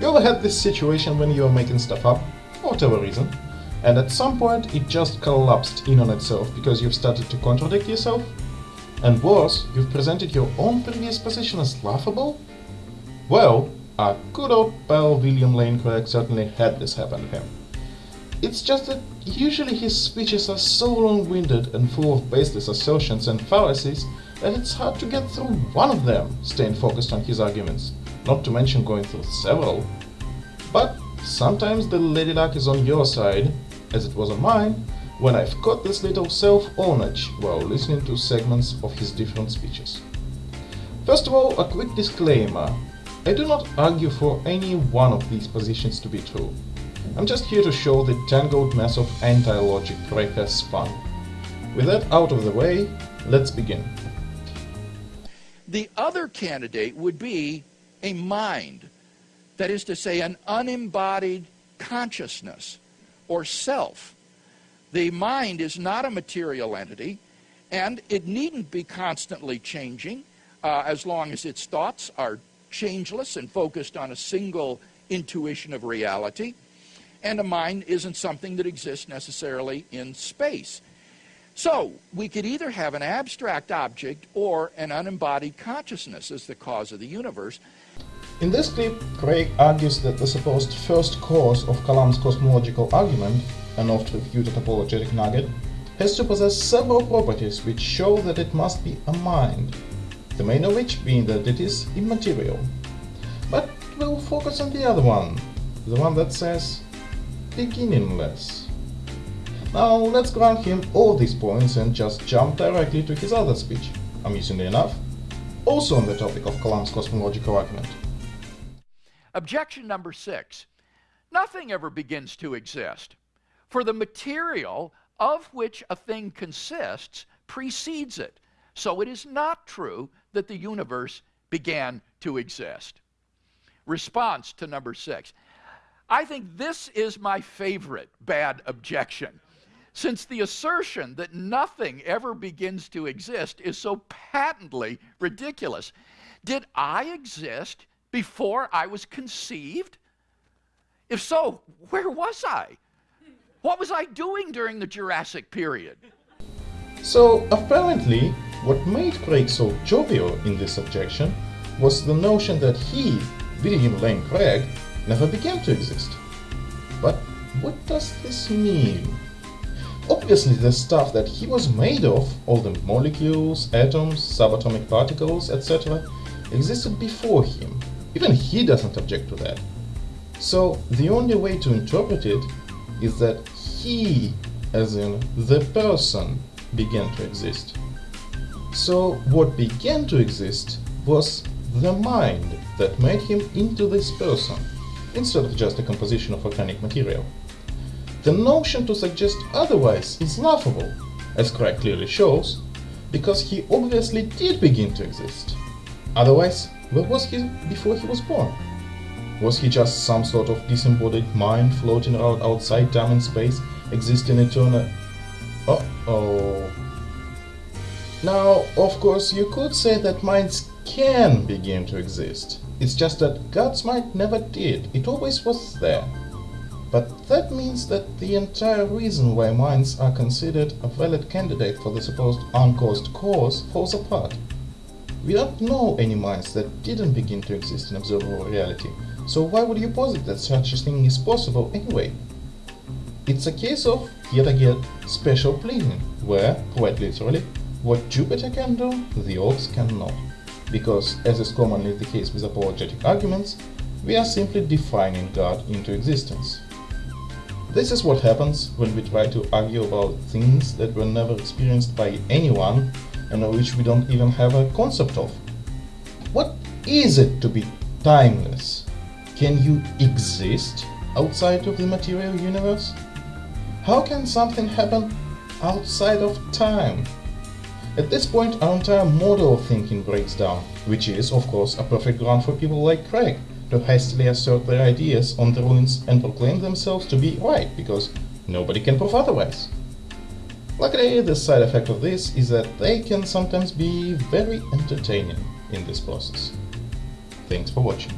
You ever had this situation when you are making stuff up, for whatever reason, and at some point it just collapsed in on itself because you've started to contradict yourself? And worse, you've presented your own previous position as laughable? Well, our good old pal William Lane Craig certainly had this happen to him. It's just that usually his speeches are so long-winded and full of baseless assertions and fallacies that it's hard to get through one of them staying focused on his arguments, not to mention going through several. But sometimes the lady luck is on your side, as it was on mine, when I've got this little self-ownage while listening to segments of his different speeches. First of all, a quick disclaimer. I do not argue for any one of these positions to be true. I'm just here to show the tangled mess of anti-logic Craig has spun. With that out of the way, let's begin. The other candidate would be a mind, that is to say, an unembodied consciousness or self. The mind is not a material entity, and it needn't be constantly changing uh, as long as its thoughts are changeless and focused on a single intuition of reality. And a mind isn't something that exists necessarily in space. So, we could either have an abstract object or an unembodied consciousness as the cause of the universe. In this clip, Craig argues that the supposed first cause of Kalam's cosmological argument, an oft-refuted apologetic nugget, has to possess several properties which show that it must be a mind, the main of which being that it is immaterial. But we'll focus on the other one, the one that says beginningless. Now let's grant him all these points and just jump directly to his other speech, amusingly enough, also on the topic of Kalam's cosmological argument. Objection number six. Nothing ever begins to exist, for the material of which a thing consists precedes it. So it is not true that the universe began to exist. Response to number six. I think this is my favorite bad objection since the assertion that nothing ever begins to exist is so patently ridiculous. Did I exist before I was conceived? If so, where was I? What was I doing during the Jurassic period? So, apparently, what made Craig so jovial in this objection was the notion that he, William Lane Craig, never began to exist. But what does this mean? Obviously the stuff that he was made of, all the molecules, atoms, subatomic particles, etc., existed before him. Even he doesn't object to that. So the only way to interpret it is that he, as in the person, began to exist. So what began to exist was the mind that made him into this person, instead of just a composition of organic material. The notion to suggest otherwise is laughable, as Craig clearly shows, because he obviously did begin to exist. Otherwise, where was he before he was born? Was he just some sort of disembodied mind floating around outside time and space, existing eternal... Uh-oh... Now, of course, you could say that minds can begin to exist. It's just that God's mind never did, it always was there. But that means that the entire reason why minds are considered a valid candidate for the supposed uncaused cause falls apart. We don't know any minds that didn't begin to exist in observable reality, so why would you posit that such a thing is possible anyway? It's a case of, yet again, special pleading, where, quite literally, what Jupiter can do, the orbs cannot. Because, as is commonly the case with apologetic arguments, we are simply defining God into existence. This is what happens when we try to argue about things that were never experienced by anyone and which we don't even have a concept of. What is it to be timeless? Can you exist outside of the material universe? How can something happen outside of time? At this point our entire model of thinking breaks down, which is, of course, a perfect ground for people like Craig to hastily assert their ideas on the ruins and proclaim themselves to be right, because nobody can prove otherwise. Luckily, the side effect of this is that they can sometimes be very entertaining in this process. Thanks for watching.